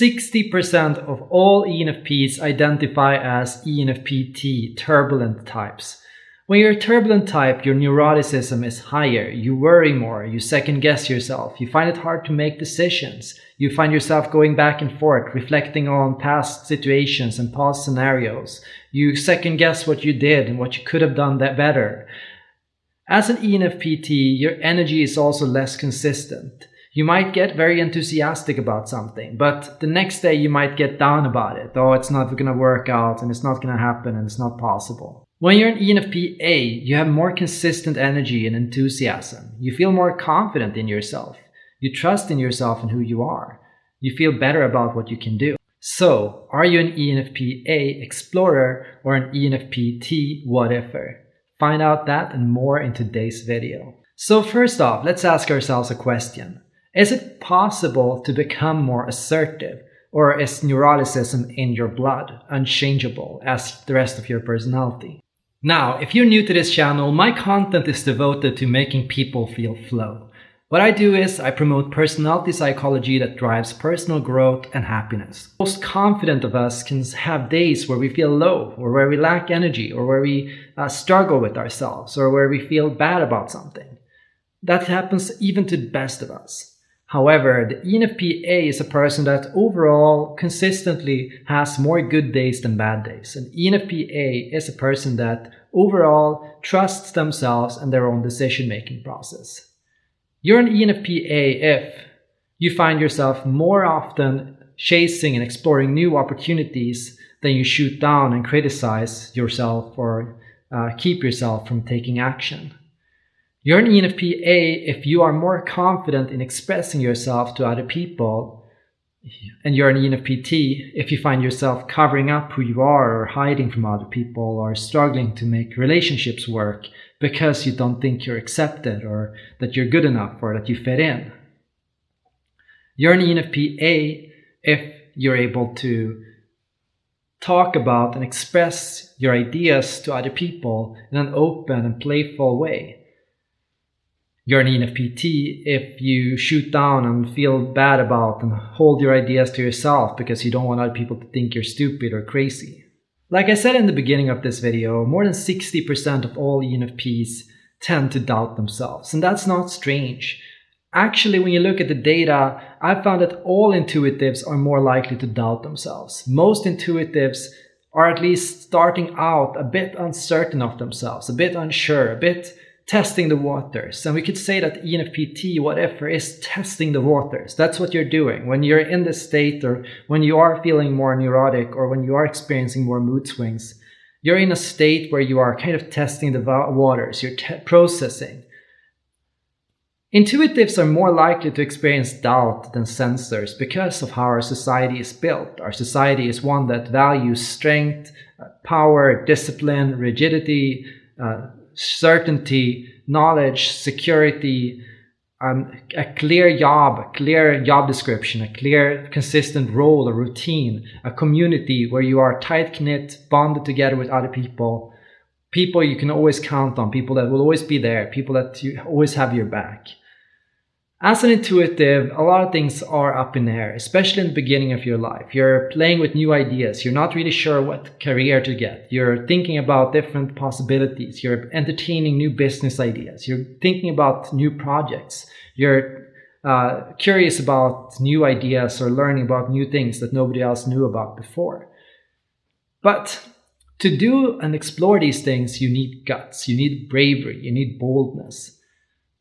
60% of all ENFPs identify as ENFP-T turbulent types. When you're a turbulent type, your neuroticism is higher, you worry more, you second guess yourself, you find it hard to make decisions, you find yourself going back and forth, reflecting on past situations and past scenarios, you second guess what you did and what you could have done that better. As an ENFP-T, your energy is also less consistent. You might get very enthusiastic about something, but the next day you might get down about it. Oh, it's not going to work out and it's not going to happen and it's not possible. When you're an ENFP A, you have more consistent energy and enthusiasm. You feel more confident in yourself. You trust in yourself and who you are. You feel better about what you can do. So, are you an ENFP A explorer or an ENFP T whatever? Find out that and more in today's video. So first off, let's ask ourselves a question. Is it possible to become more assertive? Or is neuroticism in your blood unchangeable as the rest of your personality? Now, if you're new to this channel, my content is devoted to making people feel flow. What I do is I promote personality psychology that drives personal growth and happiness. Most confident of us can have days where we feel low, or where we lack energy, or where we uh, struggle with ourselves, or where we feel bad about something. That happens even to the best of us. However, the ENFP-A is a person that overall consistently has more good days than bad days. And ENFP-A is a person that overall trusts themselves and their own decision-making process. You're an ENFP-A if you find yourself more often chasing and exploring new opportunities than you shoot down and criticize yourself or uh, keep yourself from taking action. You're an ENFP-A if you are more confident in expressing yourself to other people, and you're an ENFP-T if you find yourself covering up who you are or hiding from other people or struggling to make relationships work because you don't think you're accepted or that you're good enough or that you fit in. You're an ENFP-A if you're able to talk about and express your ideas to other people in an open and playful way you're an ENFP-T if you shoot down and feel bad about and hold your ideas to yourself because you don't want other people to think you're stupid or crazy. Like I said in the beginning of this video, more than 60% of all ENFPs tend to doubt themselves, and that's not strange. Actually, when you look at the data, I found that all intuitives are more likely to doubt themselves. Most intuitives are at least starting out a bit uncertain of themselves, a bit unsure, a bit testing the waters. And we could say that ENFP-T, whatever, is testing the waters. That's what you're doing. When you're in this state or when you are feeling more neurotic or when you are experiencing more mood swings, you're in a state where you are kind of testing the waters, you're processing. Intuitives are more likely to experience doubt than sensors because of how our society is built. Our society is one that values strength, uh, power, discipline, rigidity, uh, certainty, knowledge, security, um, a clear job, a clear job description, a clear consistent role, a routine, a community where you are tight knit, bonded together with other people, people you can always count on, people that will always be there, people that you always have your back. As an intuitive, a lot of things are up in the air, especially in the beginning of your life. You're playing with new ideas. You're not really sure what career to get. You're thinking about different possibilities. You're entertaining new business ideas. You're thinking about new projects. You're uh, curious about new ideas or learning about new things that nobody else knew about before. But to do and explore these things, you need guts, you need bravery, you need boldness.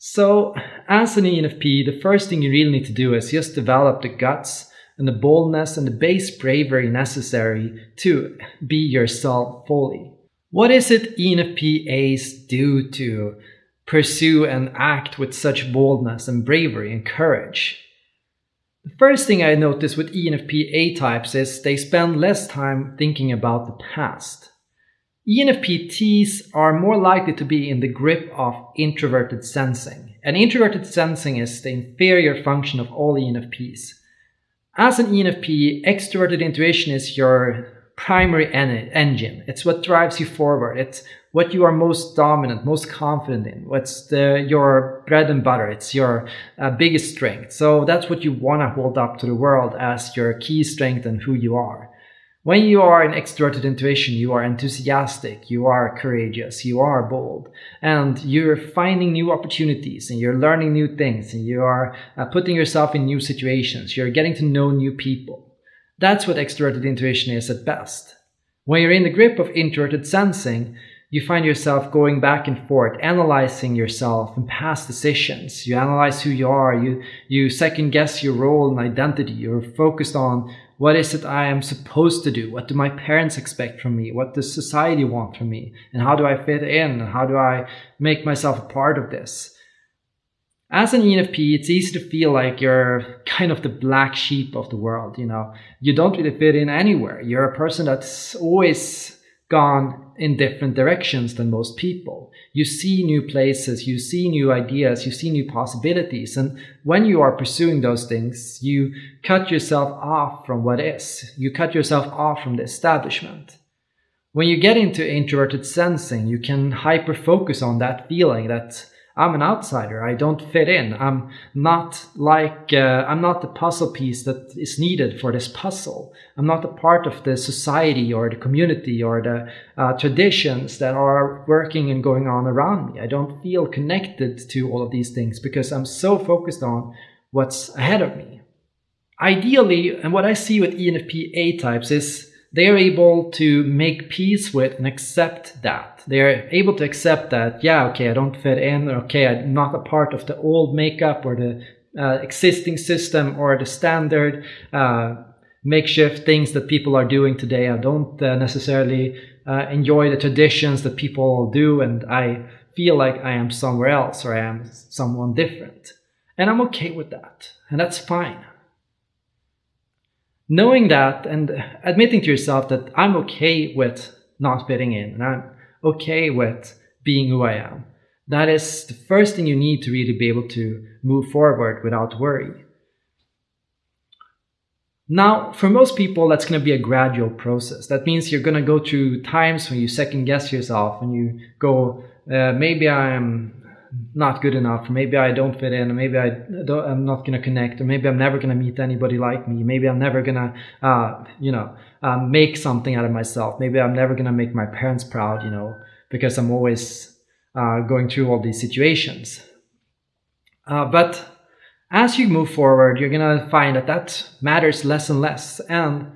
So as an ENFP, the first thing you really need to do is just develop the guts and the boldness and the base bravery necessary to be yourself fully. What is it ENFPAs do to pursue and act with such boldness and bravery and courage? The first thing I notice with ENFP A types is they spend less time thinking about the past. ENFPTs are more likely to be in the grip of introverted sensing. And introverted sensing is the inferior function of all ENFPs. As an ENFP, extroverted intuition is your primary en- engine. It's what drives you forward. It's what you are most dominant, most confident in. What's the, your bread and butter. It's your uh, biggest strength. So that's what you want to hold up to the world as your key strength and who you are. When you are an extroverted intuition, you are enthusiastic, you are courageous, you are bold, and you're finding new opportunities and you're learning new things and you are uh, putting yourself in new situations. You're getting to know new people. That's what extroverted intuition is at best. When you're in the grip of introverted sensing, you find yourself going back and forth, analyzing yourself and past decisions. You analyze who you are. You, you second guess your role and identity. You're focused on what is it I am supposed to do? What do my parents expect from me? What does society want from me? And how do I fit in? And how do I make myself a part of this? As an ENFP, it's easy to feel like you're kind of the black sheep of the world. You know, you don't really fit in anywhere. You're a person that's always gone in different directions than most people. You see new places, you see new ideas, you see new possibilities. And when you are pursuing those things, you cut yourself off from what is. You cut yourself off from the establishment. When you get into introverted sensing, you can hyper focus on that feeling that I'm an outsider. I don't fit in. I'm not like, uh, I'm not the puzzle piece that is needed for this puzzle. I'm not a part of the society or the community or the uh, traditions that are working and going on around me. I don't feel connected to all of these things because I'm so focused on what's ahead of me. Ideally, and what I see with ENFP A types is they are able to make peace with and accept that. They are able to accept that, yeah, okay, I don't fit in, okay, I'm not a part of the old makeup or the uh, existing system or the standard uh, makeshift things that people are doing today. I don't uh, necessarily uh, enjoy the traditions that people do, and I feel like I am somewhere else or I am someone different. And I'm okay with that, and that's fine knowing that and admitting to yourself that I'm okay with not fitting in and I'm okay with being who I am. That is the first thing you need to really be able to move forward without worry. Now, for most people, that's going to be a gradual process. That means you're going to go through times when you second guess yourself and you go, uh, maybe I'm not good enough. Maybe I don't fit in. Maybe I don't, I'm not to connect. Or maybe I'm never to meet anybody like me. Maybe I'm never to, uh, you know, uh, make something out of myself. Maybe I'm never to make my parents proud, you know, because I'm always uh, going through all these situations. Uh, but as you move forward, you're to find that that matters less and less. And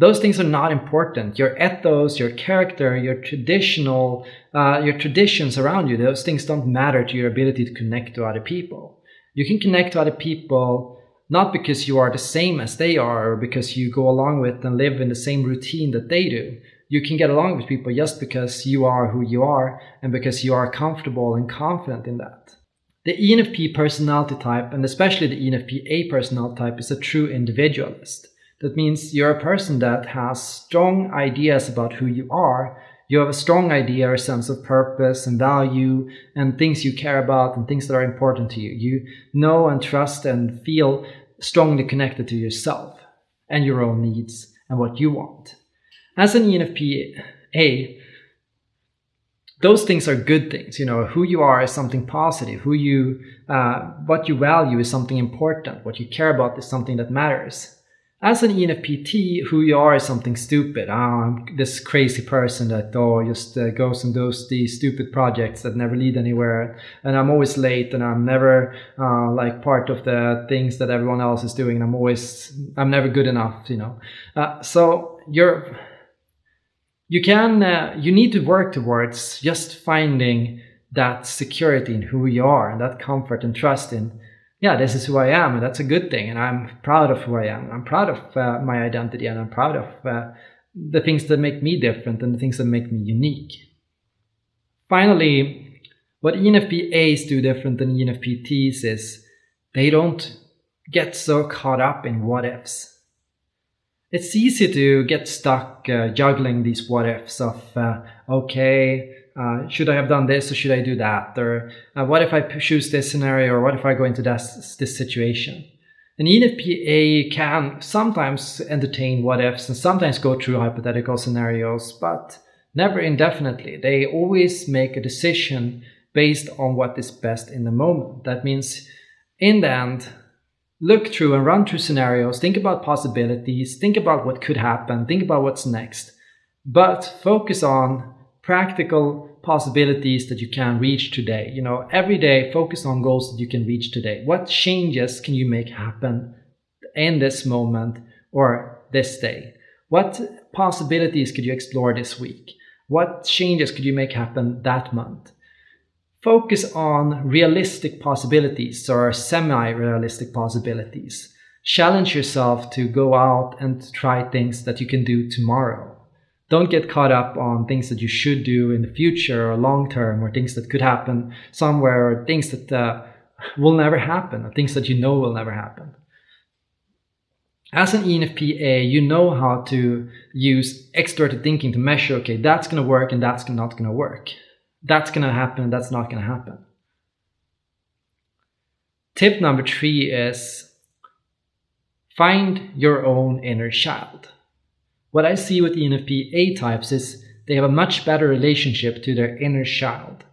those things are not important. Your ethos, your character, your traditional, uh, your traditions around you, those things don't matter to your ability to connect to other people. You can connect to other people not because you are the same as they are or because you go along with and live in the same routine that they do. You can get along with people just because you are who you are and because you are comfortable and confident in that. The ENFP personality type, and especially the ENFP A personality type, is a true individualist. That means you're a person that has strong ideas about who you are. You have a strong idea or sense of purpose and value and things you care about and things that are important to you. You know and trust and feel strongly connected to yourself and your own needs and what you want. As an ENFP A, those things are good things. You know, who you are is something positive. Who you, uh, what you value is something important. What you care about is something that matters as an ENFP, who you are is something stupid. Oh, I'm this crazy person that oh just uh, goes and does these stupid projects that never lead anywhere, and I'm always late, and I'm never uh, like part of the things that everyone else is doing. And I'm always I'm never good enough, you know. Uh, so you're you can uh, you need to work towards just finding that security in who you are and that comfort and trust in yeah, this is who I am, and that's a good thing. And I'm proud of who I am. I'm proud of uh, my identity, and I'm proud of uh, the things that make me different and the things that make me unique. Finally, what ENFP A's do different than ENFP T's is they don't get so caught up in what ifs. It's easy to get stuck uh, juggling these what ifs of, uh, okay, uh, should I have done this or should I do that? Or uh, what if I choose this scenario or what if I go into this, this situation? An ENFPA can sometimes entertain what ifs and sometimes go through hypothetical scenarios, but never indefinitely. They always make a decision based on what is best in the moment. That means, in the end, look through and run through scenarios, think about possibilities, think about what could happen, think about what's next, but focus on practical possibilities that you can reach today. You know, every day focus on goals that you can reach today. What changes can you make happen in this moment or this day? What possibilities could you explore this week? What changes could you make happen that month? Focus on realistic possibilities or semi-realistic possibilities. Challenge yourself to go out and try things that you can do tomorrow don't get caught up on things that you should do in the future or long term or things that could happen somewhere or things that uh, will never happen or things that you know will never happen. As an ENFPA, you know how to use extroverted thinking to measure, okay, that's going to work and that's not going to work. That's going to happen and that's not going to happen. Tip number three is find your own inner child. What I see with ENFP A types is they have a much better relationship to their inner child.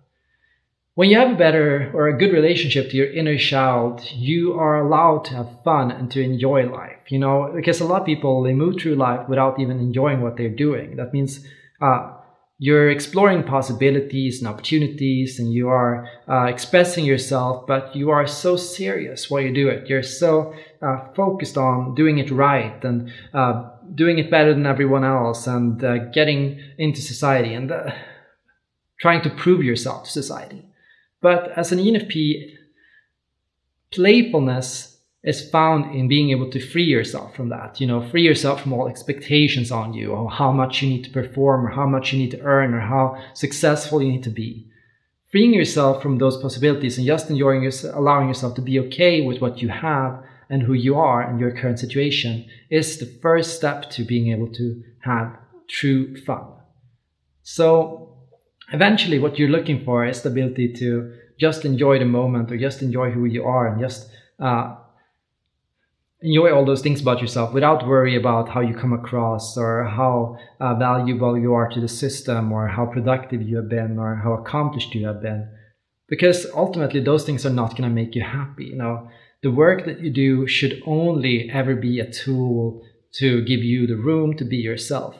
When you have a better or a good relationship to your inner child, you are allowed to have fun and to enjoy life. You know, because a lot of people they move through life without even enjoying what they're doing. That means uh, you're exploring possibilities and opportunities and you are uh, expressing yourself, but you are so serious while you do it. You're so uh, focused on doing it right and uh, doing it better than everyone else and uh, getting into society and uh, trying to prove yourself to society. But as an ENFP, playfulness is found in being able to free yourself from that. You know, free yourself from all expectations on you, or how much you need to perform, or how much you need to earn, or how successful you need to be. Freeing yourself from those possibilities and just enjoying yourself, allowing yourself to be okay with what you have and who you are and your current situation is the first step to being able to have true fun. So eventually what you're looking for is the ability to just enjoy the moment or just enjoy who you are and just uh, enjoy all those things about yourself without worry about how you come across or how uh, valuable you are to the system or how productive you have been or how accomplished you have been because ultimately those things are not going to make you happy you know the work that you do should only ever be a tool to give you the room to be yourself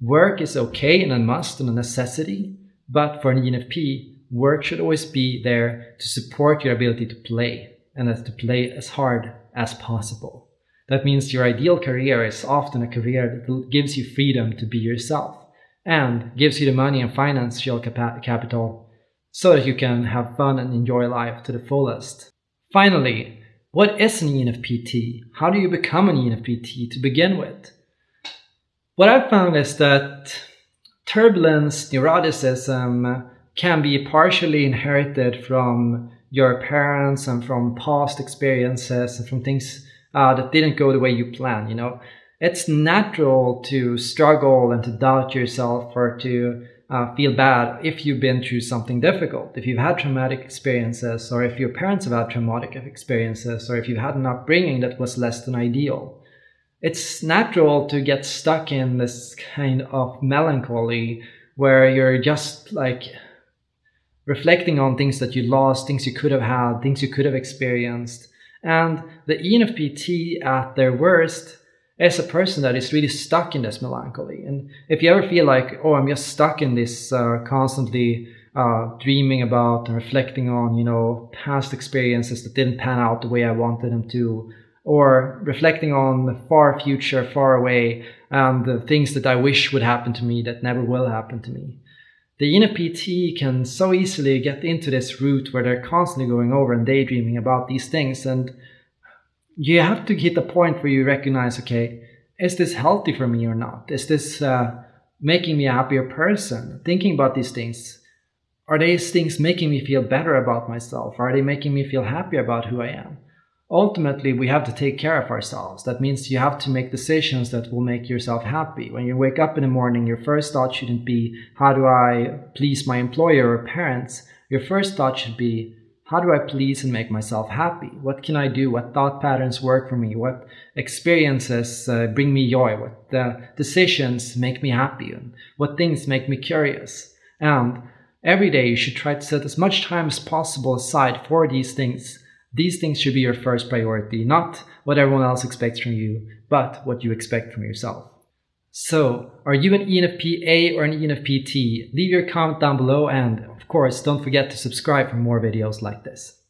work is okay and a must and a necessity but for an enfp work should always be there to support your ability to play and to play as hard as possible. That means your ideal career is often a career that gives you freedom to be yourself and gives you the money and financial capital so that you can have fun and enjoy life to the fullest. Finally, what is an ENFPT? How do you become an ENFPT to begin with? What I've found is that turbulence, neuroticism can be partially inherited from your parents and from past experiences and from things uh, that didn't go the way you planned. You know, it's natural to struggle and to doubt yourself or to uh, feel bad if you've been through something difficult, if you've had traumatic experiences, or if your parents have had traumatic experiences, or if you've had an upbringing that was less than ideal. It's natural to get stuck in this kind of melancholy where you're just like reflecting on things that you lost, things you could have had, things you could have experienced. And the ENFP at their worst is a person that is really stuck in this melancholy. And if you ever feel like, oh, I'm just stuck in this uh, constantly uh, dreaming about and reflecting on, you know, past experiences that didn't pan out the way I wanted them to, or reflecting on the far future, far away, and the things that I wish would happen to me that never will happen to me the ENFP can so easily get into this route where they're constantly going over and daydreaming about these things. And you have to hit a point where you recognize, okay, is this healthy for me or not? Is this uh, making me a happier person? Thinking about these things. Are these things making me feel better about myself? Are they making me feel happier about who I am? ultimately we have to take care of ourselves. That means you have to make decisions that will make yourself happy. When you wake up in the morning, your first thought shouldn't be, how do I please my employer or parents? Your first thought should be, How do I please and make myself happy? What can I do? What thought patterns work for me? What experiences uh, bring me joy? What uh, decisions make me happy? And what things make me curious? And every day you should try to set as much time as possible aside for these things. These things should be your first priority, not what everyone else expects from you, but what you expect from yourself. So, are you an ENFP A or an ENFP T? Leave your comment down below and, course, don't forget to subscribe for more videos like this.